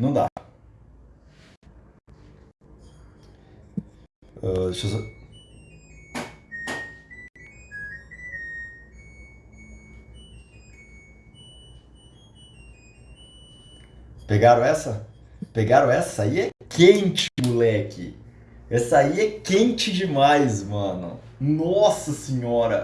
Não dá. Uh, deixa eu. Pegaram essa? Pegaram essa? aí é quente, moleque. Essa aí é quente demais, mano. Nossa senhora.